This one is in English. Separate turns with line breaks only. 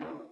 Well,